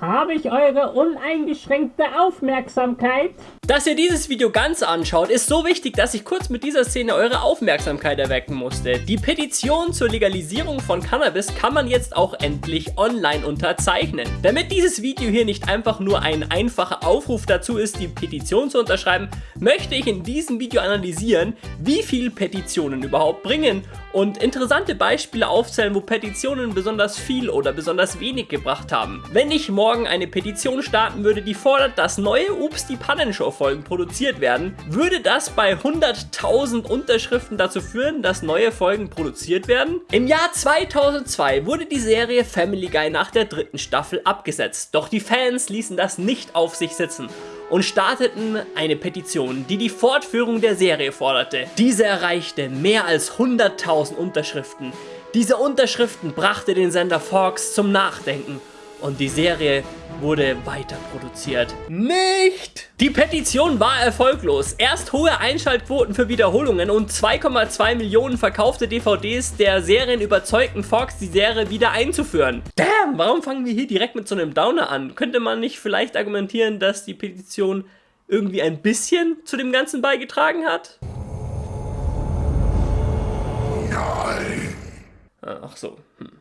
Habe ich eure uneingeschränkte Aufmerksamkeit? Dass ihr dieses Video ganz anschaut, ist so wichtig, dass ich kurz mit dieser Szene eure Aufmerksamkeit erwecken musste. Die Petition zur Legalisierung von Cannabis kann man jetzt auch endlich online unterzeichnen. Damit dieses Video hier nicht einfach nur ein einfacher Aufruf dazu ist, die Petition zu unterschreiben, möchte ich in diesem Video analysieren, wie viel Petitionen überhaupt bringen und interessante Beispiele aufzählen, wo Petitionen besonders viel oder besonders wenig gebracht haben. Wenn ich morgen eine Petition starten würde, die fordert, dass neue Ups die Pannenshow Folgen produziert werden, würde das bei 100.000 Unterschriften dazu führen, dass neue Folgen produziert werden? Im Jahr 2002 wurde die Serie Family Guy nach der dritten Staffel abgesetzt, doch die Fans ließen das nicht auf sich sitzen und starteten eine Petition, die die Fortführung der Serie forderte. Diese erreichte mehr als 100.000 Unterschriften. Diese Unterschriften brachte den Sender Fox zum Nachdenken und die Serie wurde weiter produziert. Nicht! Die Petition war erfolglos. Erst hohe Einschaltquoten für Wiederholungen und 2,2 Millionen verkaufte DVDs der Serien überzeugten Fox, die Serie wieder einzuführen. Damn, warum fangen wir hier direkt mit so einem Downer an? Könnte man nicht vielleicht argumentieren, dass die Petition irgendwie ein bisschen zu dem Ganzen beigetragen hat? Nein. Ach so. Hm.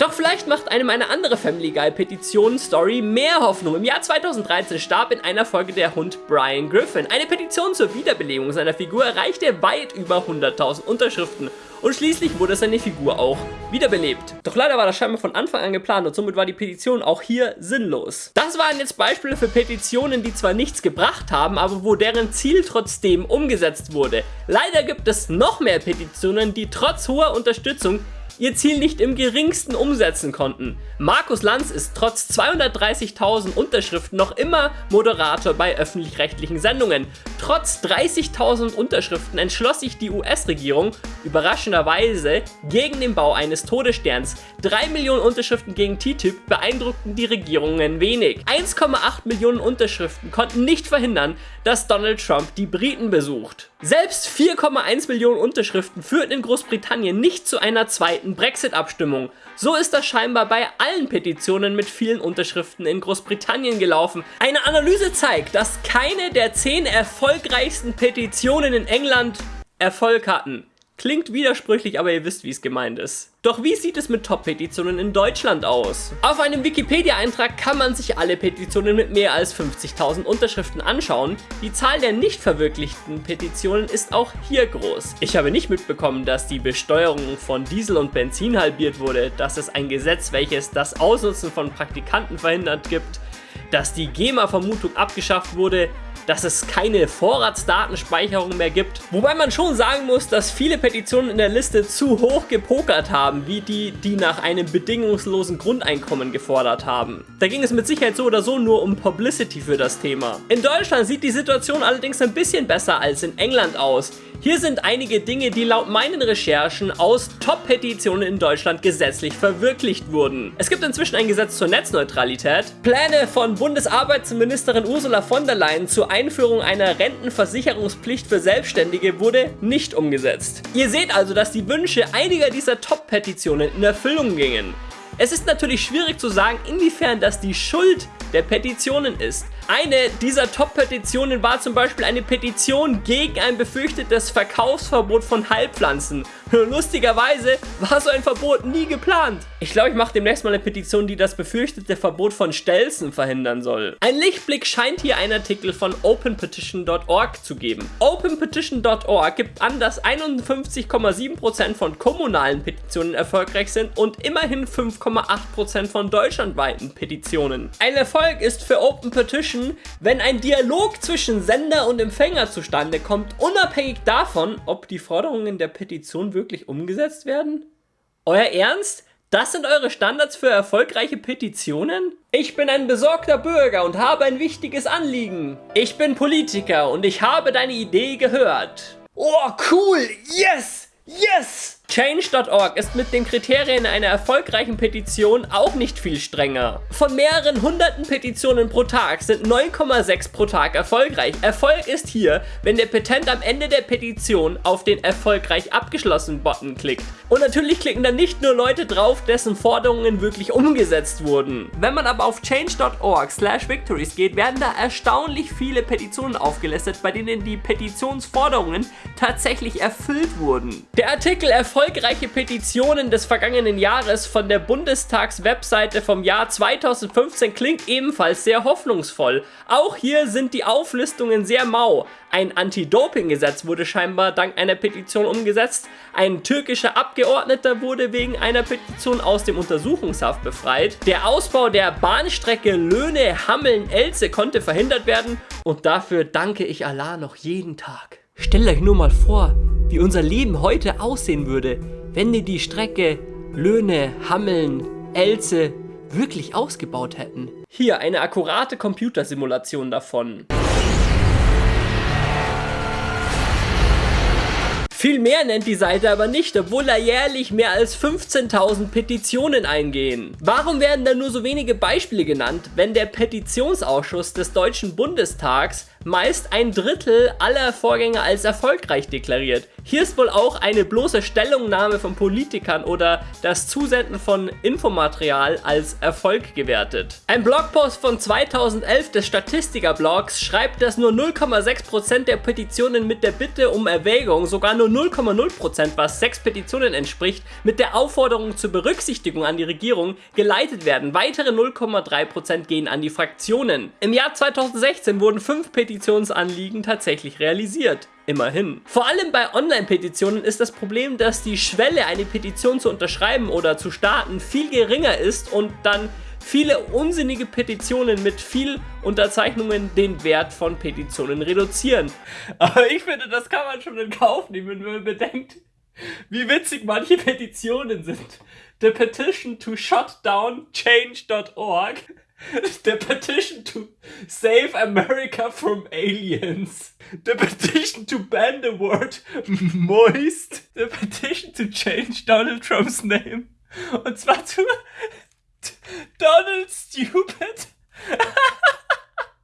Doch vielleicht macht einem eine andere Family Guy Petition Story mehr Hoffnung. Im Jahr 2013 starb in einer Folge der Hund Brian Griffin. Eine Petition zur Wiederbelebung seiner Figur erreichte weit über 100.000 Unterschriften und schließlich wurde seine Figur auch wiederbelebt. Doch leider war das scheinbar von Anfang an geplant und somit war die Petition auch hier sinnlos. Das waren jetzt Beispiele für Petitionen, die zwar nichts gebracht haben, aber wo deren Ziel trotzdem umgesetzt wurde. Leider gibt es noch mehr Petitionen, die trotz hoher Unterstützung ihr Ziel nicht im geringsten umsetzen konnten. Markus Lanz ist trotz 230.000 Unterschriften noch immer Moderator bei öffentlich-rechtlichen Sendungen. Trotz 30.000 Unterschriften entschloss sich die US-Regierung überraschenderweise gegen den Bau eines Todessterns. 3 Millionen Unterschriften gegen TTIP beeindruckten die Regierungen wenig. 1,8 Millionen Unterschriften konnten nicht verhindern, dass Donald Trump die Briten besucht. Selbst 4,1 Millionen Unterschriften führten in Großbritannien nicht zu einer zweiten Brexit-Abstimmung. So ist das scheinbar bei allen Petitionen mit vielen Unterschriften in Großbritannien gelaufen. Eine Analyse zeigt, dass keine der 10 erfolgreichsten Petitionen in England Erfolg hatten. Klingt widersprüchlich, aber ihr wisst, wie es gemeint ist. Doch wie sieht es mit Top-Petitionen in Deutschland aus? Auf einem Wikipedia-Eintrag kann man sich alle Petitionen mit mehr als 50.000 Unterschriften anschauen. Die Zahl der nicht verwirklichten Petitionen ist auch hier groß. Ich habe nicht mitbekommen, dass die Besteuerung von Diesel und Benzin halbiert wurde, dass es ein Gesetz, welches das Ausnutzen von Praktikanten verhindert gibt, dass die GEMA-Vermutung abgeschafft wurde, dass es keine Vorratsdatenspeicherung mehr gibt. Wobei man schon sagen muss, dass viele Petitionen in der Liste zu hoch gepokert haben, wie die, die nach einem bedingungslosen Grundeinkommen gefordert haben. Da ging es mit Sicherheit so oder so nur um Publicity für das Thema. In Deutschland sieht die Situation allerdings ein bisschen besser als in England aus. Hier sind einige Dinge, die laut meinen Recherchen aus Top-Petitionen in Deutschland gesetzlich verwirklicht wurden. Es gibt inzwischen ein Gesetz zur Netzneutralität, Pläne von Bundesarbeitsministerin Ursula von der Leyen zur Einführung einer Rentenversicherungspflicht für Selbstständige wurde nicht umgesetzt. Ihr seht also, dass die Wünsche einiger dieser Top-Petitionen in Erfüllung gingen. Es ist natürlich schwierig zu sagen, inwiefern das die Schuld der Petitionen ist. Eine dieser Top-Petitionen war zum Beispiel eine Petition gegen ein befürchtetes Verkaufsverbot von Heilpflanzen. Lustigerweise war so ein Verbot nie geplant. Ich glaube, ich mache demnächst mal eine Petition, die das befürchtete Verbot von Stelzen verhindern soll. Ein Lichtblick scheint hier ein Artikel von openpetition.org zu geben. Openpetition.org gibt an, dass 51,7% von kommunalen Petitionen erfolgreich sind und immerhin 5,8% von deutschlandweiten Petitionen. Ein Erfolg ist für Open Petition, wenn ein Dialog zwischen Sender und Empfänger zustande kommt, unabhängig davon, ob die Forderungen der Petition wirklich umgesetzt werden? Euer Ernst? Das sind eure Standards für erfolgreiche Petitionen? Ich bin ein besorgter Bürger und habe ein wichtiges Anliegen. Ich bin Politiker und ich habe deine Idee gehört. Oh, cool! Yes! Yes! Change.org ist mit den Kriterien einer erfolgreichen Petition auch nicht viel strenger. Von mehreren hunderten Petitionen pro Tag sind 9,6 pro Tag erfolgreich. Erfolg ist hier, wenn der Petent am Ende der Petition auf den erfolgreich abgeschlossen Button klickt. Und natürlich klicken dann nicht nur Leute drauf, dessen Forderungen wirklich umgesetzt wurden. Wenn man aber auf change.org slash victories geht, werden da erstaunlich viele Petitionen aufgelistet, bei denen die Petitionsforderungen tatsächlich erfüllt wurden. Der Artikel Erfolgreiche Petitionen des vergangenen Jahres von der Bundestags-Webseite vom Jahr 2015 klingt ebenfalls sehr hoffnungsvoll. Auch hier sind die Auflistungen sehr mau. Ein Anti-Doping-Gesetz wurde scheinbar dank einer Petition umgesetzt. Ein türkischer Abgeordneter wurde wegen einer Petition aus dem Untersuchungshaft befreit. Der Ausbau der Bahnstrecke Löhne-Hammeln-Elze konnte verhindert werden. Und dafür danke ich Allah noch jeden Tag. Stellt euch nur mal vor, wie unser Leben heute aussehen würde, wenn wir die Strecke Löhne, Hammeln, Elze wirklich ausgebaut hätten. Hier eine akkurate Computersimulation davon. Viel mehr nennt die Seite aber nicht, obwohl da jährlich mehr als 15.000 Petitionen eingehen. Warum werden da nur so wenige Beispiele genannt, wenn der Petitionsausschuss des Deutschen Bundestags meist ein Drittel aller Vorgänge als erfolgreich deklariert. Hier ist wohl auch eine bloße Stellungnahme von Politikern oder das Zusenden von Infomaterial als Erfolg gewertet. Ein Blogpost von 2011 des Statistiker-Blogs schreibt, dass nur 0,6% der Petitionen mit der Bitte um Erwägung, sogar nur 0,0%, was sechs Petitionen entspricht, mit der Aufforderung zur Berücksichtigung an die Regierung geleitet werden. Weitere 0,3% gehen an die Fraktionen. Im Jahr 2016 wurden fünf Petitionsanliegen tatsächlich realisiert. Immerhin. Vor allem bei Online-Petitionen ist das Problem, dass die Schwelle, eine Petition zu unterschreiben oder zu starten, viel geringer ist und dann viele unsinnige Petitionen mit viel Unterzeichnungen den Wert von Petitionen reduzieren. Aber ich finde, das kann man schon in Kauf nehmen, wenn man bedenkt, wie witzig manche Petitionen sind. The petition to shut down change.org The petition to save America from aliens. The petition to ban the word moist. The petition to change Donald Trumps name. Und zwar zu Donald Stupid.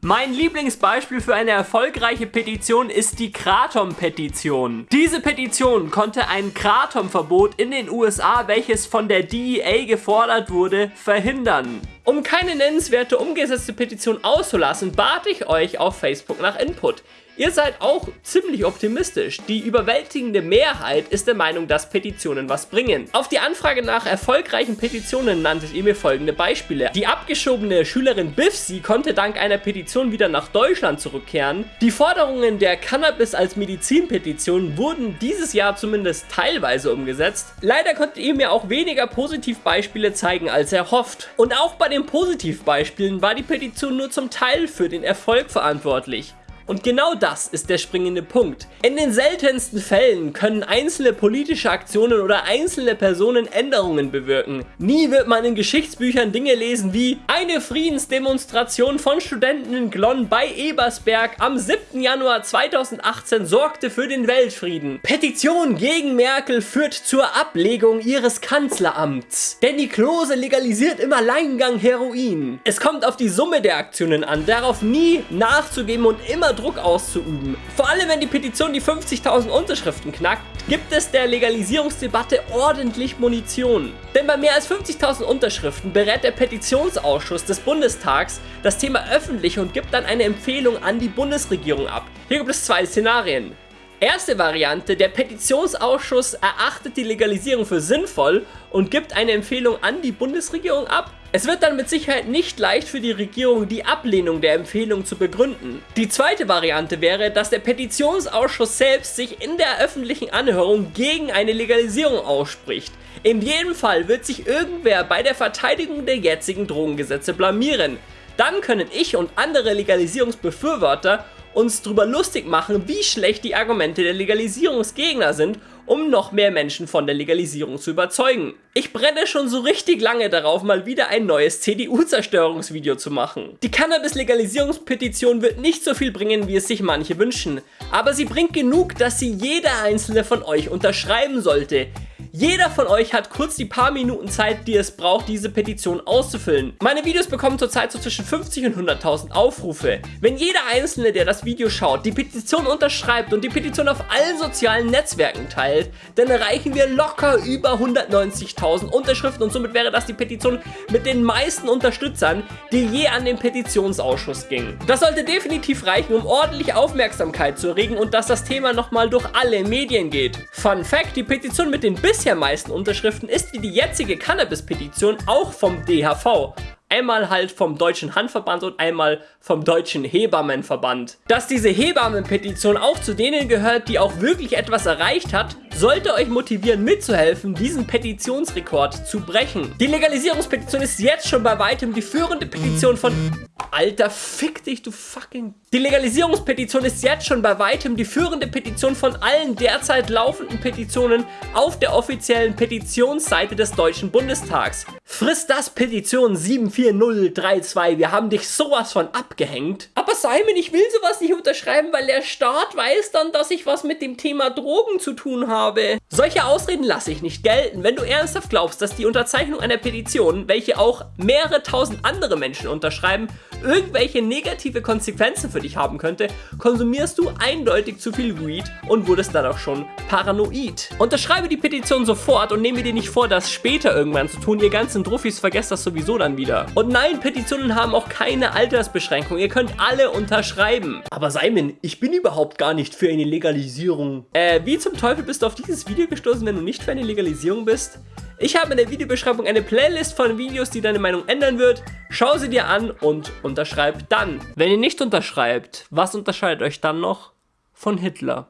Mein Lieblingsbeispiel für eine erfolgreiche Petition ist die Kratom-Petition. Diese Petition konnte ein Kratom-Verbot in den USA, welches von der DEA gefordert wurde, verhindern. Um keine nennenswerte umgesetzte Petition auszulassen, bat ich euch auf Facebook nach Input. Ihr seid auch ziemlich optimistisch. Die überwältigende Mehrheit ist der Meinung, dass Petitionen was bringen. Auf die Anfrage nach erfolgreichen Petitionen nanntet ihr mir folgende Beispiele. Die abgeschobene Schülerin Biffsy konnte dank einer Petition wieder nach Deutschland zurückkehren. Die Forderungen der Cannabis als Medizin-Petition wurden dieses Jahr zumindest teilweise umgesetzt. Leider konntet ihr mir auch weniger Positivbeispiele zeigen als erhofft. Und auch bei den Positivbeispielen war die Petition nur zum Teil für den Erfolg verantwortlich. Und genau das ist der springende Punkt. In den seltensten Fällen können einzelne politische Aktionen oder einzelne Personen Änderungen bewirken. Nie wird man in Geschichtsbüchern Dinge lesen wie eine Friedensdemonstration von Studenten in Glonn bei Ebersberg am 7. Januar 2018 sorgte für den Weltfrieden. Petition gegen Merkel führt zur Ablegung ihres Kanzleramts. Denn die Klose legalisiert im Alleingang Heroin. Es kommt auf die Summe der Aktionen an, darauf nie nachzugeben und immer Druck auszuüben. Vor allem, wenn die Petition die 50.000 Unterschriften knackt, gibt es der Legalisierungsdebatte ordentlich Munition. Denn bei mehr als 50.000 Unterschriften berät der Petitionsausschuss des Bundestags das Thema öffentlich und gibt dann eine Empfehlung an die Bundesregierung ab. Hier gibt es zwei Szenarien. Erste Variante, der Petitionsausschuss erachtet die Legalisierung für sinnvoll und gibt eine Empfehlung an die Bundesregierung ab. Es wird dann mit Sicherheit nicht leicht für die Regierung, die Ablehnung der Empfehlung zu begründen. Die zweite Variante wäre, dass der Petitionsausschuss selbst sich in der öffentlichen Anhörung gegen eine Legalisierung ausspricht. In jedem Fall wird sich irgendwer bei der Verteidigung der jetzigen Drogengesetze blamieren. Dann können ich und andere Legalisierungsbefürworter uns darüber lustig machen, wie schlecht die Argumente der Legalisierungsgegner sind, um noch mehr Menschen von der Legalisierung zu überzeugen. Ich brenne schon so richtig lange darauf, mal wieder ein neues CDU-Zerstörungsvideo zu machen. Die Cannabis-Legalisierungspetition wird nicht so viel bringen, wie es sich manche wünschen, aber sie bringt genug, dass sie jeder einzelne von euch unterschreiben sollte. Jeder von euch hat kurz die paar Minuten Zeit, die es braucht, diese Petition auszufüllen. Meine Videos bekommen zurzeit so zwischen 50 und 100.000 Aufrufe. Wenn jeder Einzelne, der das Video schaut, die Petition unterschreibt und die Petition auf allen sozialen Netzwerken teilt, dann erreichen wir locker über 190.000 Unterschriften und somit wäre das die Petition mit den meisten Unterstützern, die je an den Petitionsausschuss ging. Das sollte definitiv reichen, um ordentlich Aufmerksamkeit zu erregen und dass das Thema nochmal durch alle Medien geht. Fun Fact, die Petition mit den bisher meisten Unterschriften ist wie die jetzige Cannabis-Petition auch vom DHV. Einmal halt vom Deutschen Handverband und einmal vom Deutschen Hebammenverband. Dass diese Hebammenpetition auch zu denen gehört, die auch wirklich etwas erreicht hat, sollte euch motivieren mitzuhelfen, diesen Petitionsrekord zu brechen. Die Legalisierungspetition ist jetzt schon bei weitem die führende Petition von... Alter, fick dich, du fucking... Die Legalisierungspetition ist jetzt schon bei weitem die führende Petition von allen derzeit laufenden Petitionen auf der offiziellen Petitionsseite des Deutschen Bundestags. Friss das Petition 74032, wir haben dich sowas von abgehängt. Aber Simon, ich will sowas nicht unterschreiben, weil der Staat weiß dann, dass ich was mit dem Thema Drogen zu tun habe. Solche Ausreden lasse ich nicht gelten. Wenn du ernsthaft glaubst, dass die Unterzeichnung einer Petition, welche auch mehrere tausend andere Menschen unterschreiben, irgendwelche negative Konsequenzen für dich haben könnte, konsumierst du eindeutig zu viel Weed und wurdest dann auch schon paranoid. Unterschreibe die Petition sofort und nehme dir nicht vor, das später irgendwann zu tun. Ihr ganzen Druffis vergesst das sowieso dann wieder. Und nein, Petitionen haben auch keine Altersbeschränkung. Ihr könnt alle unterschreiben. Aber Simon, ich bin überhaupt gar nicht für eine Legalisierung. Äh, wie zum Teufel bist du auf dieses Video gestoßen, wenn du nicht für eine Legalisierung bist? Ich habe in der Videobeschreibung eine Playlist von Videos, die deine Meinung ändern wird. Schau sie dir an und unterschreib dann. Wenn ihr nicht unterschreibt, was unterscheidet euch dann noch von Hitler?